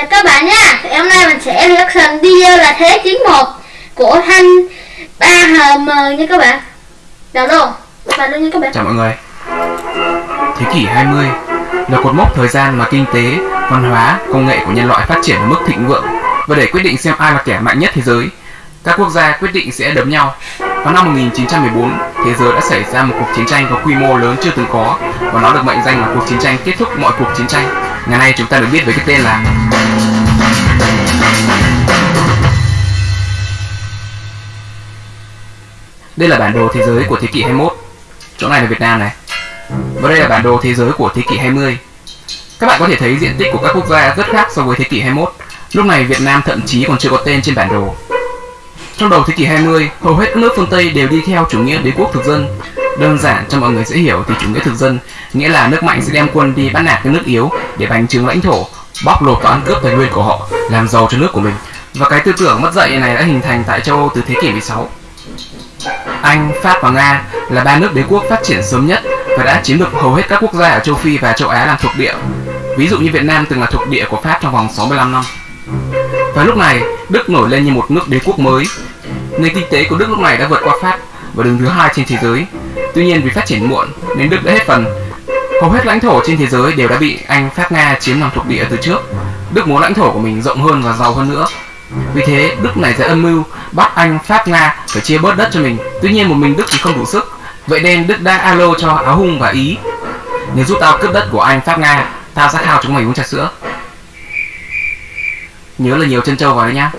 Chào các bạn nha Thì hôm nay mình sẽ reaction video là Thế chiến 1 Của thanh 3HM nha các bạn. Đầu luôn Bắt luôn nha các bạn. Chào mọi người. Thế kỷ 20 là cột mốc thời gian mà kinh tế, văn hóa, công nghệ của nhân loại phát triển ở mức thịnh vượng. Và để quyết định xem ai là kẻ mạnh nhất thế giới các quốc gia quyết định sẽ đấm nhau. Vào năm 1914, thế giới đã xảy ra một cuộc chiến tranh có quy mô lớn chưa từng có. Và nó được mệnh danh là cuộc chiến tranh kết thúc mọi cuộc chiến tranh. Ngày nay chúng ta được biết với cái tên là đây là bản đồ thế giới của thế kỷ 21. Chỗ này là Việt Nam này. Và đây là bản đồ thế giới của thế kỷ 20. Các bạn có thể thấy diện tích của các quốc gia rất khác so với thế kỷ 21. Lúc này Việt Nam thậm chí còn chưa có tên trên bản đồ. Trong đầu thế kỷ 20, hầu hết các nước phương Tây đều đi theo chủ nghĩa đế quốc thực dân. Đơn giản cho mọi người dễ hiểu thì chủ nghĩa thực dân nghĩa là nước mạnh sẽ đem quân đi bắt nạt các nước yếu để bành trướng lãnh thổ, bóc lột và ăn cướp tài nguyên của họ, làm giàu cho nước của mình. Và cái tư tưởng mất dạy này đã hình thành tại châu Âu từ thế kỷ 16. Anh, Pháp và Nga là ba nước đế quốc phát triển sớm nhất và đã chiếm được hầu hết các quốc gia ở châu Phi và châu Á làm thuộc địa. Ví dụ như Việt Nam từng là thuộc địa của Pháp trong vòng 65 năm. Và lúc này, Đức nổi lên như một nước đế quốc mới. Nền kinh tế của Đức lúc này đã vượt qua Pháp và đứng thứ hai trên thế giới. Tuy nhiên vì phát triển muộn nên Đức đã hết phần. Hầu hết lãnh thổ trên thế giới đều đã bị Anh, Pháp, Nga chiếm làm thuộc địa từ trước. Đức muốn lãnh thổ của mình rộng hơn và giàu hơn nữa. Vì thế, Đức này sẽ âm mưu bắt Anh, Pháp, Nga phải chia bớt đất cho mình. Tuy nhiên một mình Đức thì không đủ sức. Vậy nên Đức đã alo cho Áo Hung và Ý. Nếu giúp tao cướp đất của Anh, Pháp, Nga, tao sẽ khao chúng mày uống trà sữa. Nhớ là nhiều chân trâu vào đấy nhá.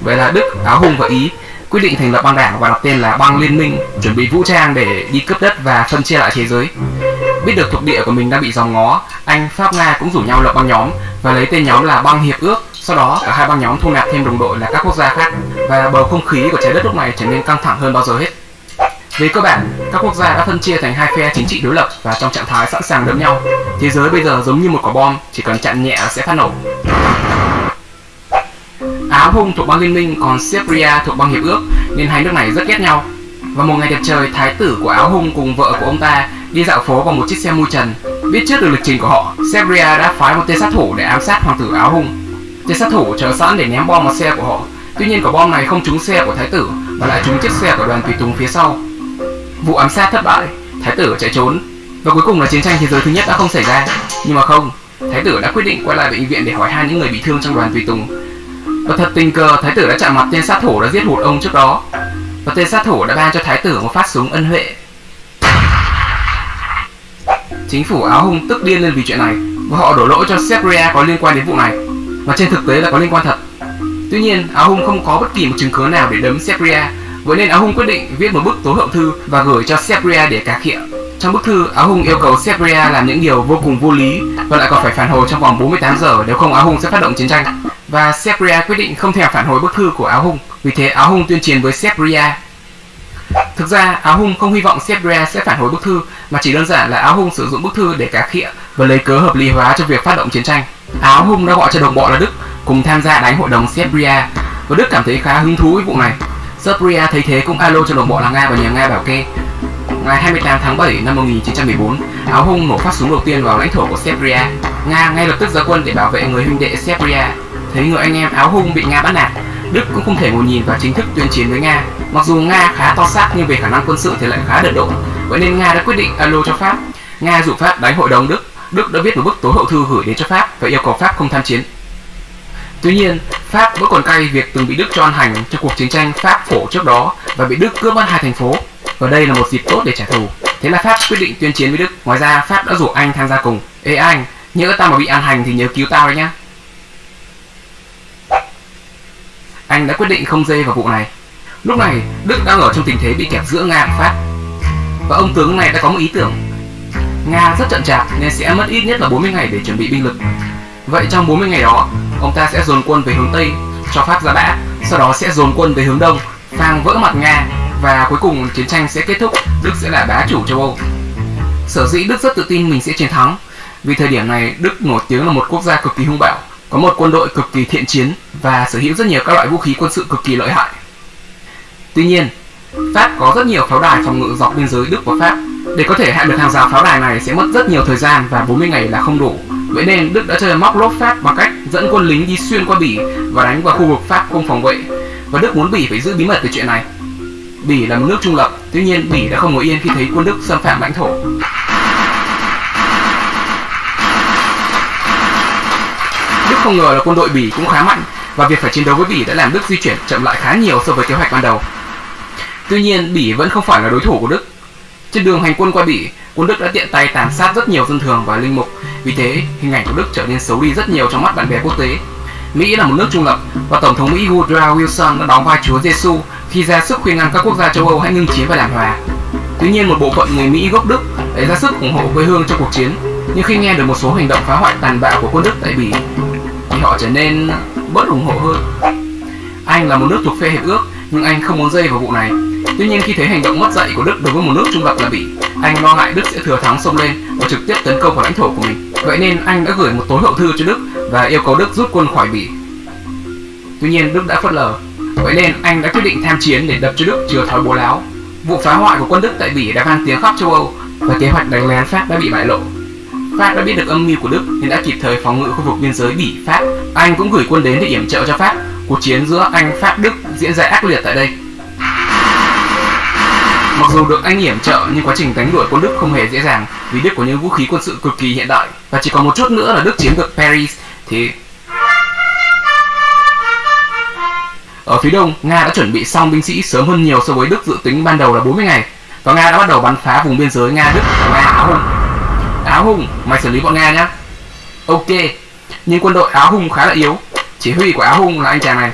Vậy là Đức, Áo Hung và Ý quyết định thành lập băng đảng và đặt tên là băng liên minh, chuẩn bị vũ trang để đi cướp đất và phân chia lại thế giới. Biết được thuộc địa của mình đang bị dòng ngó, Anh, Pháp, Nga cũng rủ nhau lập băng nhóm và lấy tên nhóm là băng hiệp ước. Sau đó cả hai băng nhóm thu nạp thêm đồng đội là các quốc gia khác và bầu không khí của trái đất lúc này trở nên căng thẳng hơn bao giờ hết. Về cơ bản, các quốc gia đã phân chia thành hai phe chính trị đối lập và trong trạng thái sẵn sàng đấm nhau. Thế giới bây giờ giống như một quả bom, chỉ cần chặn nhẹ sẽ phát nổ. Áo Hung thuộc băng liên minh còn Serbia thuộc băng hiệp ước nên hai nước này rất ghét nhau. Và một ngày đẹp trời, thái tử của Áo Hung cùng vợ của ông ta đi dạo phố bằng một chiếc xe mui trần. Biết trước được lịch trình của họ, Serbia đã phái một tên sát thủ để ám sát hoàng tử Áo Hung. Tên sát thủ chờ sẵn để ném bom vào xe của họ. Tuy nhiên quả bom này không trúng xe của thái tử mà lại trúng chiếc xe của đoàn tùy tùng phía sau. Vụ ám sát thất bại, thái tử chạy trốn và cuối cùng là chiến tranh thế giới thứ nhất đã không xảy ra. Nhưng mà không, thái tử đã quyết định quay lại bệnh viện để hỏi han những người bị thương trong đoàn tùy tùng và thật tình cờ thái tử đã chạm mặt tên sát thủ đã giết hụt ông trước đó và tên sát thủ đã ban cho thái tử một phát súng ân huệ chính phủ áo hung tức điên lên vì chuyện này và họ đổ lỗi cho Serbia có liên quan đến vụ này mà trên thực tế là có liên quan thật tuy nhiên áo hung không có bất kỳ một chứng cứ nào để đấm Serbia vậy nên áo hung quyết định viết một bức tố hậu thư và gửi cho Serbia để cà khịa trong bức thư, Áo Hung yêu cầu Serbia làm những điều vô cùng vô lý và lại còn phải phản hồi trong vòng 48 giờ nếu không Áo Hung sẽ phát động chiến tranh và Serbia quyết định không thèm phản hồi bức thư của Áo Hung. Vì thế Áo Hung tuyên chiến với Serbia. Thực ra Áo Hung không hy vọng Serbia sẽ phản hồi bức thư mà chỉ đơn giản là Áo Hung sử dụng bức thư để cá khịa và lấy cớ hợp lý hóa cho việc phát động chiến tranh. Áo Hung đã gọi cho đồng bọn là Đức cùng tham gia đánh hội đồng Serbia và Đức cảm thấy khá hứng thú với vụ này. Serbia thấy thế cũng alo cho đồng bọn là Nga và nhờ Nga bảo kê. Ngày 28 tháng 7 năm 1914, Áo Hung nổ phát súng đầu tiên vào lãnh thổ của Serbia. Nga ngay lập tức ra quân để bảo vệ người huynh đệ Serbia Thấy người anh em áo hung bị Nga bắt nạt, Đức cũng không thể ngồi nhìn và chính thức tuyên chiến với Nga. Mặc dù Nga khá to xác nhưng về khả năng quân sự thì lại khá đợt độn. Vậy nên Nga đã quyết định alo cho Pháp. Nga dụ Pháp đánh hội đồng Đức. Đức đã viết một bức tố hậu thư gửi đến cho Pháp và yêu cầu Pháp không tham chiến. Tuy nhiên, Pháp vẫn còn cay việc từng bị Đức cho ăn hành trong cuộc chiến tranh Pháp phổ trước đó và bị Đức cướp mất hai thành phố. Và đây là một dịp tốt để trả thù. Thế là Pháp quyết định tuyên chiến với Đức. Ngoài ra, Pháp đã rủ Anh tham gia cùng. Ê anh, nhớ tao mà bị ăn hành thì nhớ cứu tao đấy nhá. Anh đã quyết định không dê vào vụ này. Lúc này, Đức đang ở trong tình thế bị kẹp giữa Nga và Pháp. Và ông tướng này đã có một ý tưởng. Nga rất chậm chạp nên sẽ mất ít nhất là 40 ngày để chuẩn bị binh lực. Vậy trong 40 ngày đó, ông ta sẽ dồn quân về hướng Tây cho Pháp ra bã, sau đó sẽ dồn quân về hướng Đông, phang vỡ mặt Nga và cuối cùng chiến tranh sẽ kết thúc, Đức sẽ là bá chủ châu Âu. Sở dĩ Đức rất tự tin mình sẽ chiến thắng, vì thời điểm này Đức nổi tiếng là một quốc gia cực kỳ hung bạo, có một quân đội cực kỳ thiện chiến và sở hữu rất nhiều các loại vũ khí quân sự cực kỳ lợi hại. Tuy nhiên, Pháp có rất nhiều pháo đài phòng ngự dọc biên giới Đức và Pháp. Để có thể hạ được hàng rào pháo đài này sẽ mất rất nhiều thời gian và 40 ngày là không đủ. Vậy nên Đức đã chơi móc lốp Pháp bằng cách dẫn quân lính đi xuyên qua Bỉ và đánh vào khu vực Pháp không phòng vệ và Đức muốn Bỉ phải giữ bí mật về chuyện này. Bỉ là một nước trung lập, tuy nhiên Bỉ đã không ngồi yên khi thấy quân Đức xâm phạm lãnh thổ. Không ngờ là quân đội Bỉ cũng khá mạnh và việc phải chiến đấu với Bỉ đã làm Đức di chuyển chậm lại khá nhiều so với kế hoạch ban đầu. Tuy nhiên, Bỉ vẫn không phải là đối thủ của Đức. Trên đường hành quân qua Bỉ, quân Đức đã tiện tay tàn sát rất nhiều dân thường và linh mục. Vì thế, hình ảnh của Đức trở nên xấu đi rất nhiều trong mắt bạn bè quốc tế. Mỹ là một nước trung lập và Tổng thống Mỹ Woodrow Wilson đã đóng vai Chúa Giêsu khi ra sức khuyên ngăn các quốc gia châu Âu hãy ngưng chiến và làm hòa. Tuy nhiên, một bộ phận người Mỹ gốc Đức đã ra sức ủng hộ quê hương trong cuộc chiến. Nhưng khi nghe được một số hành động phá hoại tàn bạo của quân Đức tại Bỉ, thì họ trở nên bớt ủng hộ hơn. Anh là một nước thuộc phe hiệp ước, nhưng anh không muốn dây vào vụ này. Tuy nhiên khi thấy hành động mất dạy của Đức đối với một nước trung lập là Bỉ, anh lo ngại Đức sẽ thừa thắng xông lên và trực tiếp tấn công vào lãnh thổ của mình. Vậy nên anh đã gửi một tối hậu thư cho Đức và yêu cầu Đức rút quân khỏi Bỉ. Tuy nhiên Đức đã phớt lờ. Vậy nên anh đã quyết định tham chiến để đập cho Đức chừa thói bố láo. Vụ phá hoại của quân Đức tại Bỉ đã vang tiếng khắp châu Âu và kế hoạch đánh lén Pháp đã bị bại lộ. Pháp đã biết được âm mưu của Đức nên đã kịp thời phòng ngự khu vực biên giới Bỉ Pháp. Anh cũng gửi quân đến để yểm trợ cho Pháp. Cuộc chiến giữa Anh Pháp Đức diễn ra ác liệt tại đây. Mặc dù được anh yểm trợ nhưng quá trình đánh đuổi quân Đức không hề dễ dàng vì Đức có những vũ khí quân sự cực kỳ hiện đại và chỉ còn một chút nữa là Đức chiếm được Paris thì Ở phía đông, Nga đã chuẩn bị xong binh sĩ sớm hơn nhiều so với Đức dự tính ban đầu là 40 ngày và Nga đã bắt đầu bắn phá vùng biên giới Nga Đức và Nga Áo Hung. Áo Hùng, mày xử lý bọn Nga nhá. Ok, nhưng quân đội Áo Hùng khá là yếu. Chỉ huy của Áo Hùng là anh chàng này.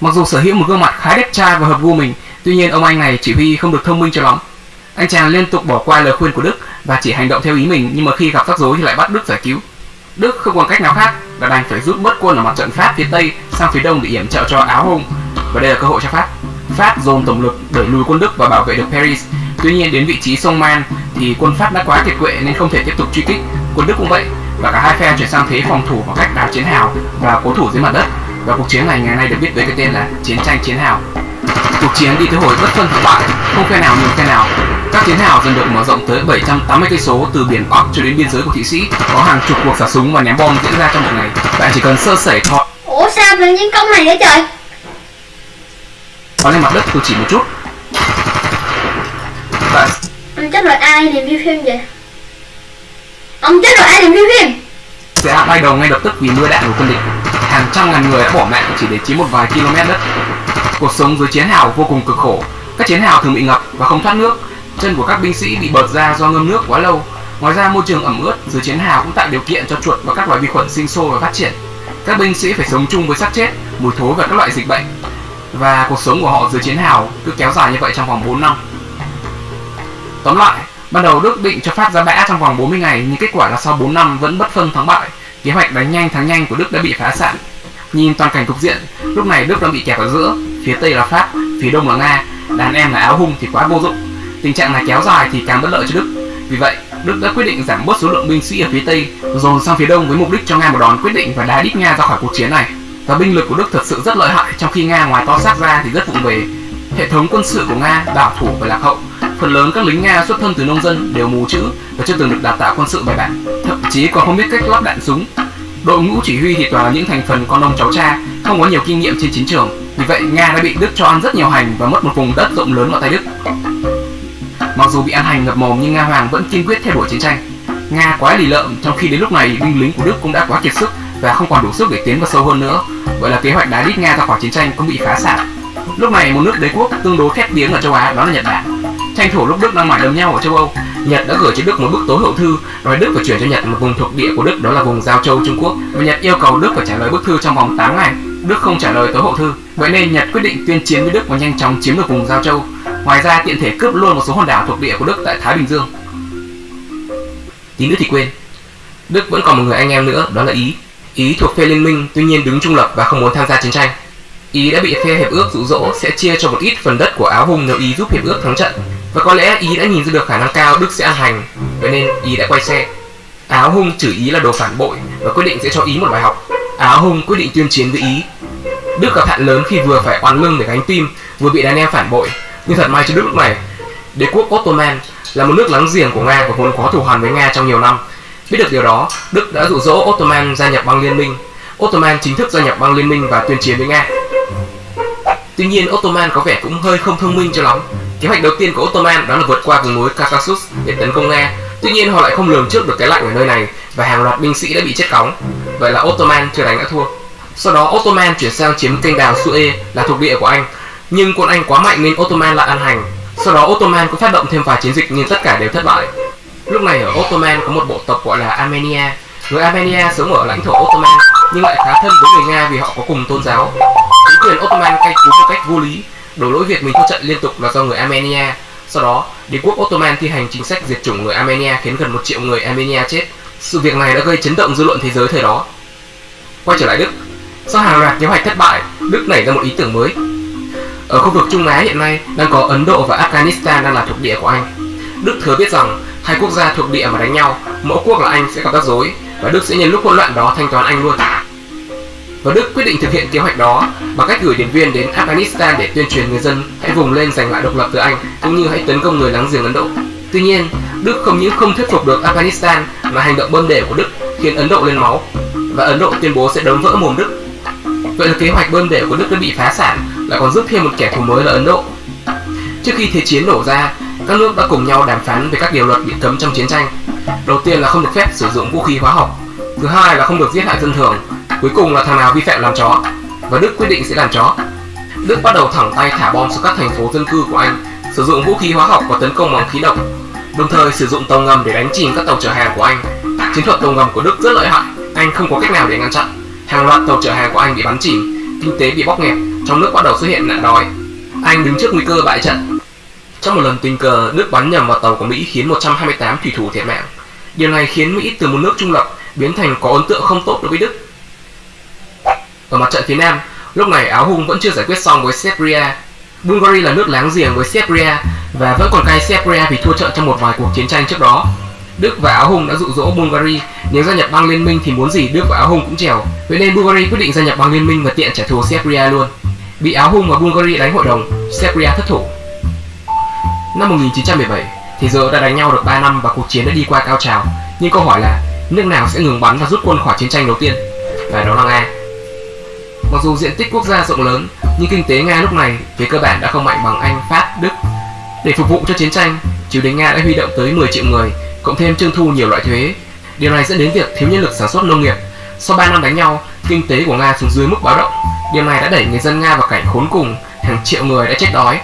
Mặc dù sở hữu một gương mặt khá đẹp trai và hợp gu mình, tuy nhiên ông anh này chỉ huy không được thông minh cho lắm. Anh chàng liên tục bỏ qua lời khuyên của Đức và chỉ hành động theo ý mình nhưng mà khi gặp rắc rối thì lại bắt Đức giải cứu. Đức không còn cách nào khác và đành phải rút bớt quân ở mặt trận Pháp phía Tây sang phía Đông để yểm trợ cho Áo Hùng. và đây là cơ hội cho Pháp. Pháp dồn tổng lực đẩy lùi quân Đức và bảo vệ được Paris. Tuy nhiên đến vị trí sông Man thì quân Pháp đã quá kiệt quệ nên không thể tiếp tục truy kích. Quân Đức cũng vậy và cả hai phe chuyển sang thế phòng thủ bằng cách đào chiến hào và cố thủ dưới mặt đất. Và cuộc chiến này ngày nay được biết với cái tên là chiến tranh chiến hào. Cuộc chiến đi tới hồi bất phân thắng bại, không phe nào nhường phe nào. Các chiến hào dần được mở rộng tới 780 cây số từ biển Bắc cho đến biên giới của Thụy Sĩ. Có hàng chục cuộc xả súng và ném bom diễn ra trong một ngày. Bạn chỉ cần sơ sẩy thọ Ủa sao tự nhiên công này vậy trời có lên mặt đất tôi chỉ một chút bạn chết rồi, ai review phim vậy? Ông chết rồi, ai review phim? Dạ, Sẽ bay đầu ngay lập tức vì mưa đạn của quân địch. Hàng trăm ngàn người đã bỏ mạng chỉ để chiếm một vài km đất. Cuộc sống dưới chiến hào vô cùng cực khổ. Các chiến hào thường bị ngập và không thoát nước. Chân của các binh sĩ bị bợt ra do ngâm nước quá lâu. Ngoài ra, môi trường ẩm ướt dưới chiến hào cũng tạo điều kiện cho chuột và các loài vi khuẩn sinh sôi và phát triển. Các binh sĩ phải sống chung với xác chết, mùi thối và các loại dịch bệnh. Và cuộc sống của họ dưới chiến hào cứ kéo dài như vậy trong vòng 4 năm. Tóm lại, ban đầu Đức định cho Pháp ra bã trong vòng 40 ngày nhưng kết quả là sau 4 năm vẫn bất phân thắng bại. Kế hoạch đánh nhanh thắng nhanh của Đức đã bị phá sản. Nhìn toàn cảnh cục diện, lúc này Đức đang bị kẹt ở giữa, phía Tây là Pháp, phía Đông là Nga, đàn em là áo hung thì quá vô dụng. Tình trạng này kéo dài thì càng bất lợi cho Đức. Vì vậy, Đức đã quyết định giảm bớt số lượng binh sĩ ở phía Tây, dồn sang phía Đông với mục đích cho Nga một đòn quyết định và đá đít Nga ra khỏi cuộc chiến này và binh lực của Đức thật sự rất lợi hại trong khi Nga ngoài to xác ra thì rất vụng về. Hệ thống quân sự của Nga bảo thủ và lạc hậu. Phần lớn các lính Nga xuất thân từ nông dân đều mù chữ và chưa từng được đào tạo quân sự bài bản, thậm chí còn không biết cách lắp đạn súng. Đội ngũ chỉ huy thì toàn là những thành phần con ông cháu cha, không có nhiều kinh nghiệm trên chiến trường. Vì vậy Nga đã bị Đức cho ăn rất nhiều hành và mất một vùng đất rộng lớn vào tay Đức. Mặc dù bị ăn hành ngập mồm nhưng Nga Hoàng vẫn kiên quyết theo đuổi chiến tranh. Nga quá lì lợm trong khi đến lúc này binh lính của Đức cũng đã quá kiệt sức và không còn đủ sức để tiến vào sâu hơn nữa. Vậy là kế hoạch đá đít Nga ra khỏi chiến tranh cũng bị phá sản. Lúc này một nước đế quốc tương đối khét tiếng ở châu Á đó là Nhật Bản. Tranh thủ lúc Đức đang mải đâm nhau ở châu Âu, Nhật đã gửi cho Đức một bức tối hậu thư nói Đức phải chuyển cho Nhật một vùng thuộc địa của Đức đó là vùng Giao Châu Trung Quốc và Nhật yêu cầu Đức phải trả lời bức thư trong vòng 8 ngày. Đức không trả lời tối hậu thư, vậy nên Nhật quyết định tuyên chiến với Đức và nhanh chóng chiếm được vùng Giao Châu. Ngoài ra tiện thể cướp luôn một số hòn đảo thuộc địa của Đức tại Thái Bình Dương. Tí nữa thì quên. Đức vẫn còn một người anh em nữa, đó là Ý. Ý thuộc phe liên minh, tuy nhiên đứng trung lập và không muốn tham gia chiến tranh. Ý đã bị phe hiệp ước dụ dỗ sẽ chia cho một ít phần đất của Áo Hung nếu Ý giúp hiệp ước thắng trận. Và có lẽ Ý đã nhìn ra được khả năng cao Đức sẽ ăn hành, vậy nên Ý đã quay xe. Áo Hung chửi Ý là đồ phản bội và quyết định sẽ cho Ý một bài học. Áo Hung quyết định tuyên chiến với Ý. Đức gặp hạn lớn khi vừa phải oan lưng để gánh tim, vừa bị đàn em phản bội. Nhưng thật may cho Đức lúc này, đế quốc Ottoman là một nước láng giềng của Nga và vốn có thù hằn với Nga trong nhiều năm. Biết được điều đó, Đức đã dụ dỗ Ottoman gia nhập băng liên minh. Ottoman chính thức gia nhập băng liên minh và tuyên chiến với Nga. Tuy nhiên Ottoman có vẻ cũng hơi không thông minh cho lắm. Kế hoạch đầu tiên của Ottoman đó là vượt qua vùng núi Caucasus để tấn công Nga. Tuy nhiên họ lại không lường trước được cái lạnh ở nơi này và hàng loạt binh sĩ đã bị chết cóng. Vậy là Ottoman chưa đánh đã thua. Sau đó Ottoman chuyển sang chiếm kênh đào Suez là thuộc địa của Anh. Nhưng quân Anh quá mạnh nên Ottoman lại ăn hành. Sau đó Ottoman cũng phát động thêm vài chiến dịch nhưng tất cả đều thất bại. Lúc này ở Ottoman có một bộ tộc gọi là Armenia. Người Armenia sống ở lãnh thổ Ottoman nhưng lại khá thân với người Nga vì họ có cùng tôn giáo. Chính quyền Ottoman cai cú một cách vô lý, đổ lỗi việc mình thua trận liên tục là do người Armenia. Sau đó, đế quốc Ottoman thi hành chính sách diệt chủng người Armenia khiến gần một triệu người Armenia chết. Sự việc này đã gây chấn động dư luận thế giới thời đó. Quay trở lại Đức, sau hàng loạt kế hoạch thất bại, Đức nảy ra một ý tưởng mới. Ở khu vực Trung Á hiện nay đang có Ấn Độ và Afghanistan đang là thuộc địa của Anh. Đức thừa biết rằng hai quốc gia thuộc địa mà đánh nhau, mỗi quốc là Anh sẽ gặp rắc rối và Đức sẽ nhân lúc hỗn loạn đó thanh toán Anh luôn. Và Đức quyết định thực hiện kế hoạch đó bằng cách gửi điển viên đến Afghanistan để tuyên truyền người dân hãy vùng lên giành lại độc lập từ Anh cũng như hãy tấn công người láng giềng Ấn Độ. Tuy nhiên, Đức không những không thuyết phục được Afghanistan mà hành động bơm để của Đức khiến Ấn Độ lên máu và Ấn Độ tuyên bố sẽ đấm vỡ mồm Đức. Vậy là kế hoạch bơm để của Đức đã bị phá sản, lại còn giúp thêm một kẻ thù mới là Ấn Độ. Trước khi thế chiến nổ ra, các nước đã cùng nhau đàm phán về các điều luật bị cấm trong chiến tranh. Đầu tiên là không được phép sử dụng vũ khí hóa học, thứ hai là không được giết hại dân thường, cuối cùng là thằng nào vi phạm làm chó. Và Đức quyết định sẽ làm chó. Đức bắt đầu thẳng tay thả bom xuống các thành phố dân cư của Anh, sử dụng vũ khí hóa học và tấn công bằng khí độc, đồng thời sử dụng tàu ngầm để đánh chìm các tàu chở hàng của Anh. Chiến thuật tàu ngầm của Đức rất lợi hại, Anh không có cách nào để ngăn chặn. Hàng loạt tàu chở hàng của Anh bị bắn chìm, kinh tế bị bóp nghẹt, trong nước bắt đầu xuất hiện nạn đói. Anh đứng trước nguy cơ bại trận. Trong một lần tình cờ, Đức bắn nhầm vào tàu của Mỹ khiến 128 thủy thủ thiệt mạng. Điều này khiến Mỹ từ một nước trung lập biến thành có ấn tượng không tốt đối với Đức. Ở mặt trận phía Nam, lúc này Áo Hung vẫn chưa giải quyết xong với Serbia. Bulgaria là nước láng giềng với Serbia và vẫn còn cay Serbia vì thua trận trong một vài cuộc chiến tranh trước đó. Đức và Áo Hung đã dụ dỗ Bulgaria nếu gia nhập băng liên minh thì muốn gì Đức và Áo Hung cũng trèo. Vậy nên Bulgaria quyết định gia nhập băng liên minh và tiện trả thù Serbia luôn. Bị Áo Hung và Bulgaria đánh hội đồng, Serbia thất thủ. Năm 1917, thế giới đã đánh nhau được 3 năm và cuộc chiến đã đi qua cao trào. Nhưng câu hỏi là nước nào sẽ ngừng bắn và rút quân khỏi chiến tranh đầu tiên? Và đó là Nga. Mặc dù diện tích quốc gia rộng lớn, nhưng kinh tế Nga lúc này về cơ bản đã không mạnh bằng Anh, Pháp, Đức. Để phục vụ cho chiến tranh, triều đình Nga đã huy động tới 10 triệu người, cộng thêm trưng thu nhiều loại thuế. Điều này dẫn đến việc thiếu nhân lực sản xuất nông nghiệp. Sau 3 năm đánh nhau, kinh tế của Nga xuống dưới mức báo động. Điều này đã đẩy người dân Nga vào cảnh khốn cùng, hàng triệu người đã chết đói.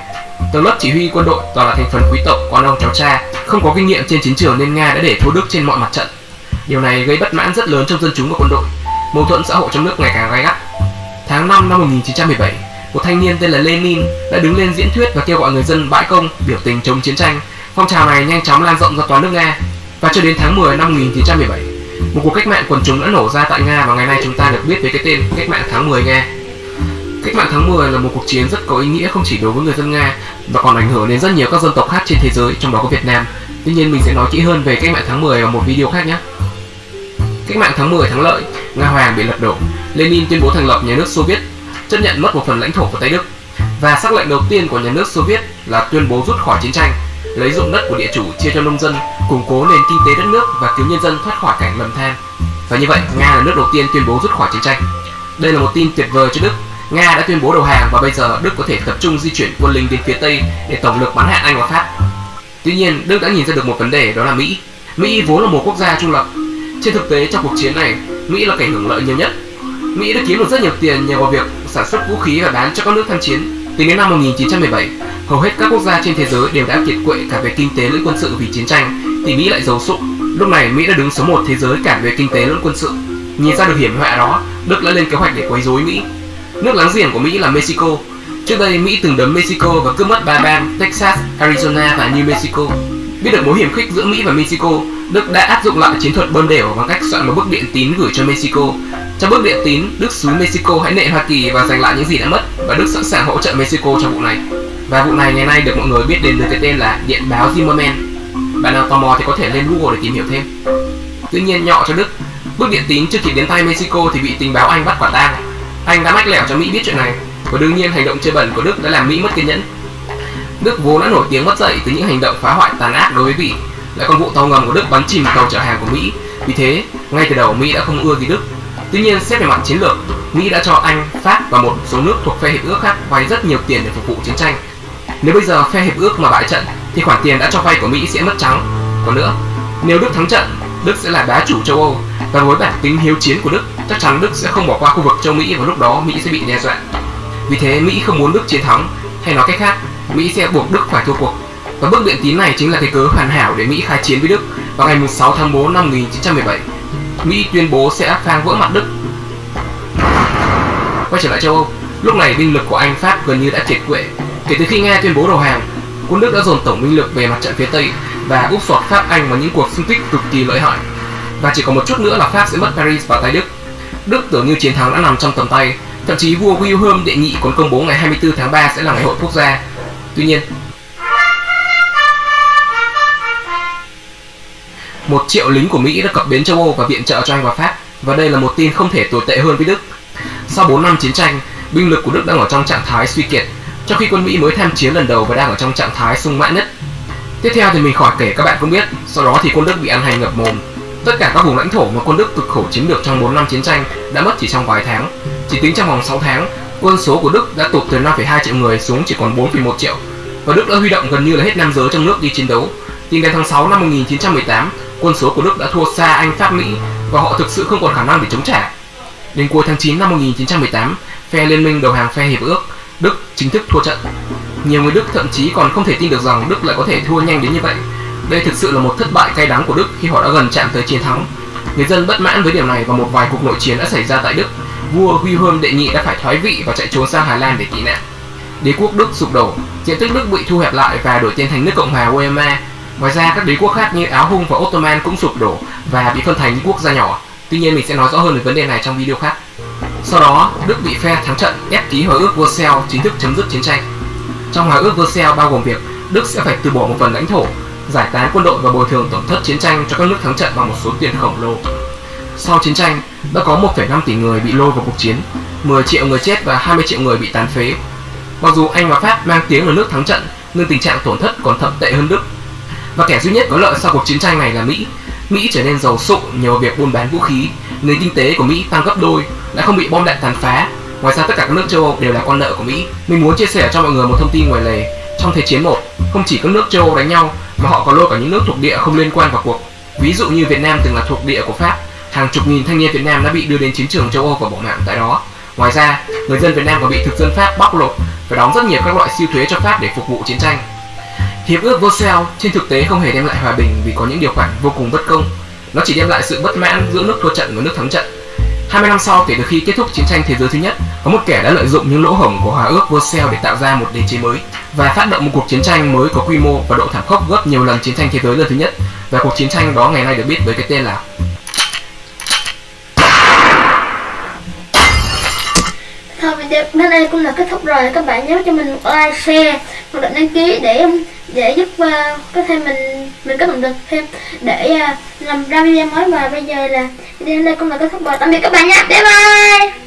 Tầng lớp chỉ huy quân đội toàn là thành phần quý tộc, con ông cháu cha, không có kinh nghiệm trên chiến trường nên Nga đã để thua Đức trên mọi mặt trận. Điều này gây bất mãn rất lớn trong dân chúng và quân đội. Mâu thuẫn xã hội trong nước ngày càng gay gắt. Tháng 5 năm 1917, một thanh niên tên là Lenin đã đứng lên diễn thuyết và kêu gọi người dân bãi công biểu tình chống chiến tranh. Phong trào này nhanh chóng lan rộng ra toàn nước Nga và cho đến tháng 10 năm 1917, một cuộc cách mạng quần chúng đã nổ ra tại Nga và ngày nay chúng ta được biết với cái tên cách mạng tháng 10 Nga. Cách mạng tháng 10 là một cuộc chiến rất có ý nghĩa không chỉ đối với người dân Nga mà còn ảnh hưởng đến rất nhiều các dân tộc khác trên thế giới, trong đó có Việt Nam. Tuy nhiên mình sẽ nói kỹ hơn về cách mạng tháng 10 ở một video khác nhé. Cách mạng tháng 10 thắng lợi, Nga Hoàng bị lật đổ. Lenin tuyên bố thành lập nhà nước Xô Viết, chấp nhận mất một phần lãnh thổ của Tây Đức. Và sắc lệnh đầu tiên của nhà nước Xô Viết là tuyên bố rút khỏi chiến tranh, lấy dụng đất của địa chủ chia cho nông dân, củng cố nền kinh tế đất nước và cứu nhân dân thoát khỏi cảnh lầm than. Và như vậy, Nga là nước đầu tiên tuyên bố rút khỏi chiến tranh. Đây là một tin tuyệt vời cho Đức. Nga đã tuyên bố đầu hàng và bây giờ Đức có thể tập trung di chuyển quân lính đến phía Tây để tổng lực bắn hạ Anh và Pháp. Tuy nhiên, Đức đã nhìn ra được một vấn đề đó là Mỹ. Mỹ vốn là một quốc gia trung lập. Trên thực tế trong cuộc chiến này, Mỹ là kẻ hưởng lợi nhiều nhất. Mỹ đã kiếm được rất nhiều tiền nhờ vào việc sản xuất vũ khí và bán cho các nước tham chiến. Tính đến năm 1917, hầu hết các quốc gia trên thế giới đều đã kiệt quệ cả về kinh tế lẫn quân sự vì chiến tranh, thì Mỹ lại giàu sụng. Lúc này Mỹ đã đứng số 1 thế giới cả về kinh tế lẫn quân sự. Nhìn ra được hiểm họa đó, Đức đã lên kế hoạch để quấy rối Mỹ. Nước láng giềng của Mỹ là Mexico. Trước đây Mỹ từng đấm Mexico và cướp mất ba bang Texas, Arizona và New Mexico. Biết được mối hiểm khích giữa Mỹ và Mexico, Đức đã áp dụng lại chiến thuật bơm đều bằng cách soạn một bức điện tín gửi cho Mexico. Trong bức điện tín, Đức xúi Mexico hãy nệ Hoa Kỳ và giành lại những gì đã mất và Đức sẵn sàng hỗ trợ Mexico trong vụ này. Và vụ này ngày nay được mọi người biết đến với cái tên là điện báo Zimmerman. Bạn nào tò mò thì có thể lên Google để tìm hiểu thêm. Tuy nhiên nhọ cho Đức, bức điện tín chưa kịp đến tay Mexico thì bị tình báo Anh bắt quả tang. Anh đã mách lẻo cho Mỹ biết chuyện này và đương nhiên hành động chơi bẩn của Đức đã làm Mỹ mất kiên nhẫn. Đức vốn đã nổi tiếng mất dậy từ những hành động phá hoại tàn ác đối với Bỉ, lại còn vụ tàu ngầm của Đức bắn chìm tàu chở hàng của Mỹ. Vì thế, ngay từ đầu Mỹ đã không ưa gì Đức. Tuy nhiên xét về mặt chiến lược, Mỹ đã cho Anh, Pháp và một số nước thuộc phe hiệp ước khác vay rất nhiều tiền để phục vụ chiến tranh. Nếu bây giờ phe hiệp ước mà bại trận thì khoản tiền đã cho vay của Mỹ sẽ mất trắng. Còn nữa, nếu Đức thắng trận, Đức sẽ là bá chủ châu Âu và với bản tính hiếu chiến của Đức, chắc chắn Đức sẽ không bỏ qua khu vực châu Mỹ và lúc đó Mỹ sẽ bị đe dọa. Vì thế Mỹ không muốn Đức chiến thắng, hay nói cách khác, Mỹ sẽ buộc Đức phải thua cuộc. Và bước biện tín này chính là cái cớ hoàn hảo để Mỹ khai chiến với Đức vào ngày 6 tháng 4 năm 1917. Mỹ tuyên bố sẽ phang vỡ mặt Đức. Quay trở lại châu Âu, lúc này binh lực của Anh Pháp gần như đã triệt quệ. Kể từ khi Nga tuyên bố đầu hàng, quân Đức đã dồn tổng binh lực về mặt trận phía Tây và úp sọt Pháp Anh vào những cuộc xung kích cực kỳ lợi hại. Và chỉ còn một chút nữa là Pháp sẽ mất Paris vào tay Đức. Đức tưởng như chiến thắng đã nằm trong tầm tay, thậm chí vua Wilhelm đệ nhị còn công bố ngày 24 tháng 3 sẽ là ngày hội quốc gia. Tuy nhiên, một triệu lính của Mỹ đã cập bến châu Âu và viện trợ cho Anh và Pháp và đây là một tin không thể tồi tệ hơn với Đức. Sau 4 năm chiến tranh, binh lực của Đức đang ở trong trạng thái suy kiệt, trong khi quân Mỹ mới tham chiến lần đầu và đang ở trong trạng thái sung mãn nhất. Tiếp theo thì mình khỏi kể các bạn cũng biết, sau đó thì quân Đức bị ăn hành ngập mồm. Tất cả các vùng lãnh thổ mà quân Đức cực khổ chiếm được trong 4 năm chiến tranh đã mất chỉ trong vài tháng. Chỉ tính trong vòng 6 tháng, quân số của Đức đã tụt từ 5,2 triệu người xuống chỉ còn 4,1 triệu. Và Đức đã huy động gần như là hết nam giới trong nước đi chiến đấu. Tính đến tháng 6 năm 1918, quân số của Đức đã thua xa Anh, Pháp, Mỹ và họ thực sự không còn khả năng để chống trả. Đến cuối tháng 9 năm 1918, phe liên minh đầu hàng phe hiệp ước, Đức chính thức thua trận. Nhiều người Đức thậm chí còn không thể tin được rằng Đức lại có thể thua nhanh đến như vậy. Đây thực sự là một thất bại cay đắng của Đức khi họ đã gần chạm tới chiến thắng. Người dân bất mãn với điều này và một vài cuộc nội chiến đã xảy ra tại Đức. Vua Wilhelm đệ nhị đã phải thoái vị và chạy trốn sang Hà Lan để tị nạn. Đế quốc Đức sụp đổ, diện tích Đức bị thu hẹp lại và đổi tên thành nước Cộng hòa Weimar. Ngoài ra, các đế quốc khác như Áo Hung và Ottoman cũng sụp đổ và bị phân thành những quốc gia nhỏ. Tuy nhiên mình sẽ nói rõ hơn về vấn đề này trong video khác. Sau đó, Đức bị phe thắng trận ép ký hòa ước Versailles chính thức chấm dứt chiến tranh. Trong hòa ước Versailles bao gồm việc Đức sẽ phải từ bỏ một phần lãnh thổ, giải tán quân đội và bồi thường tổn thất chiến tranh cho các nước thắng trận bằng một số tiền khổng lồ. Sau chiến tranh, đã có 1,5 tỷ người bị lôi vào cuộc chiến, 10 triệu người chết và 20 triệu người bị tàn phế. Mặc dù Anh và Pháp mang tiếng là nước thắng trận, nhưng tình trạng tổn thất còn thậm tệ hơn Đức. Và kẻ duy nhất có lợi sau cuộc chiến tranh này là Mỹ. Mỹ trở nên giàu sụ nhờ vào việc buôn bán vũ khí, nền kinh tế của Mỹ tăng gấp đôi, đã không bị bom đạn tàn phá. Ngoài ra tất cả các nước châu Âu đều là con nợ của Mỹ. Mình muốn chia sẻ cho mọi người một thông tin ngoài lề. Trong Thế chiến 1, không chỉ các nước châu Âu đánh nhau mà họ còn lôi cả những nước thuộc địa không liên quan vào cuộc. Ví dụ như Việt Nam từng là thuộc địa của Pháp, hàng chục nghìn thanh niên Việt Nam đã bị đưa đến chiến trường châu Âu và bỏ mạng tại đó. Ngoài ra, người dân Việt Nam còn bị thực dân Pháp bóc lột và đóng rất nhiều các loại siêu thuế cho Pháp để phục vụ chiến tranh. Hiệp ước Versailles trên thực tế không hề đem lại hòa bình vì có những điều khoản vô cùng bất công. Nó chỉ đem lại sự bất mãn giữa nước thua trận và nước thắng trận. 20 năm sau kể từ khi kết thúc chiến tranh thế giới thứ nhất, có một kẻ đã lợi dụng những lỗ hổng của hòa ước Versailles để tạo ra một đế chế mới và phát động một cuộc chiến tranh mới có quy mô và độ thảm khốc gấp nhiều lần chiến tranh thế giới lần thứ nhất. Và cuộc chiến tranh đó ngày nay được biết với cái tên là Thôi video đến đây cũng là kết thúc rồi các bạn nhớ cho mình một like share một lượt đăng ký để để giúp uh, có thể mình mình có động lực thêm để uh, làm ra video mới. Và bây giờ là video đến đây cũng là kết thúc rồi. Tạm biệt các bạn nha. Bye bye!